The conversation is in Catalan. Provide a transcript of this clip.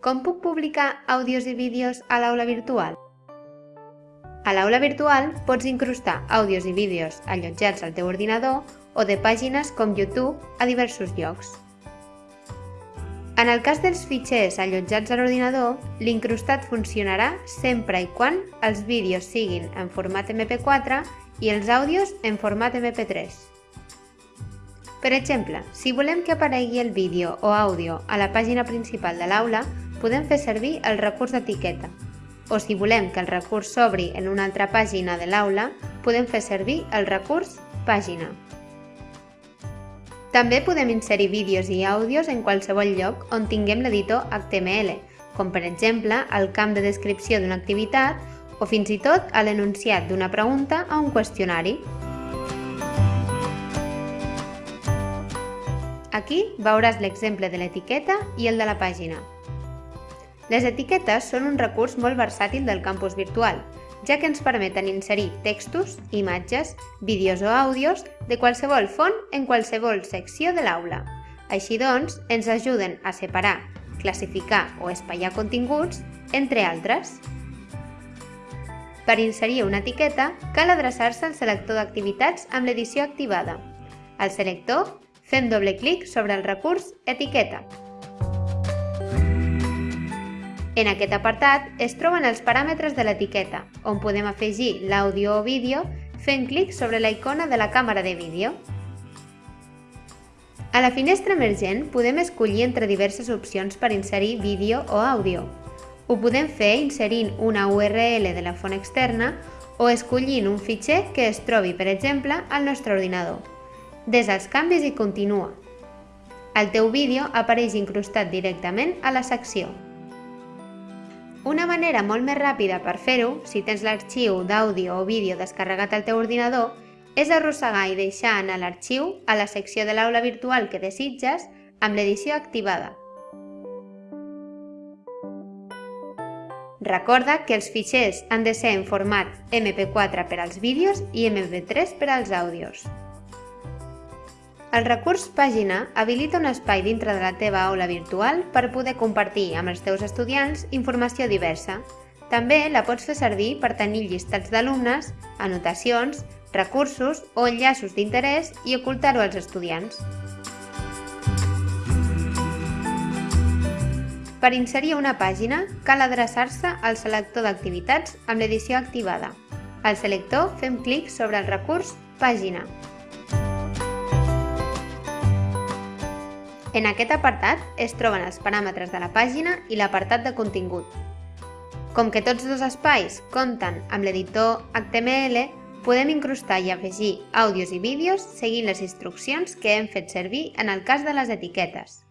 com puc publicar àudios i vídeos a l'aula virtual? A l'aula virtual pots incrustar àudios i vídeos allotjats al teu ordinador o de pàgines com YouTube a diversos llocs. En el cas dels fitxers allotjats a l'ordinador, l'incrustat funcionarà sempre i quan els vídeos siguin en format MP4 i els àudios en format MP3. Per exemple, si volem que aparegui el vídeo o àudio a la pàgina principal de l'aula, podem fer servir el recurs d'etiqueta. O si volem que el recurs s'obri en una altra pàgina de l'aula, podem fer servir el recurs pàgina. També podem inserir vídeos i àudios en qualsevol lloc on tinguem l'editor HTML, com per exemple al camp de descripció d'una activitat o fins i tot a l'enunciat d'una pregunta o un qüestionari. Aquí veuràs l'exemple de l'etiqueta i el de la pàgina. Les etiquetes són un recurs molt versàtil del campus virtual, ja que ens permeten inserir textos, imatges, vídeos o àudios de qualsevol font en qualsevol secció de l'aula. Així doncs, ens ajuden a separar, classificar o espaiar continguts, entre altres. Per inserir una etiqueta, cal adreçar-se al selector d'activitats amb l'edició activada. Al selector Fem doble clic sobre el recurs Etiqueta. En aquest apartat es troben els paràmetres de l'etiqueta, on podem afegir l'àudio o vídeo fent clic sobre la icona de la càmera de vídeo. A la finestra emergent podem escollir entre diverses opcions per inserir vídeo o àudio. Ho podem fer inserint una URL de la font externa o escollint un fitxer que es trobi, per exemple, al nostre ordinador. Des els canvis i continua. El teu vídeo apareix incrustat directament a la secció. Una manera molt més ràpida per fer-ho, si tens l'arxiu d'àudio o vídeo descarregat al teu ordinador, és arrossegar i deixar anar l'arxiu a la secció de l'aula virtual que desitges amb l'edició activada. Recorda que els fitxers han de ser en format MP4 per als vídeos i MP3 per als àudios. El recurs Pàgina habilita un espai dintre de la teva aula virtual per poder compartir amb els teus estudiants informació diversa. També la pots fer servir per tenir llistats d'alumnes, anotacions, recursos o enllaços d'interès i ocultar-ho als estudiants. Per inserir una pàgina, cal adreçar-se al selector d'activitats amb l'edició activada. Al selector fem clic sobre el recurs Pàgina. En aquest apartat es troben els paràmetres de la pàgina i l'apartat de contingut. Com que tots dos espais compten amb l'editor HTML, podem incrustar i afegir àudios i vídeos seguint les instruccions que hem fet servir en el cas de les etiquetes.